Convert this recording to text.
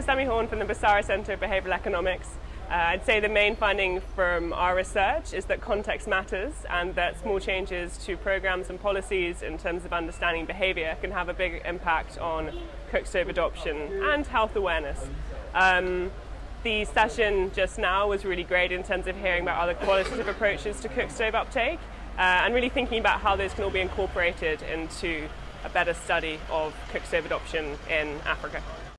name's Sammy Horn from the Busara Centre of Behavioural Economics. Uh, I'd say the main finding from our research is that context matters and that small changes to programs and policies in terms of understanding behaviour can have a big impact on cook stove adoption and health awareness. Um, the session just now was really great in terms of hearing about other qualitative approaches to cook stove uptake uh, and really thinking about how those can all be incorporated into a better study of cook stove adoption in Africa.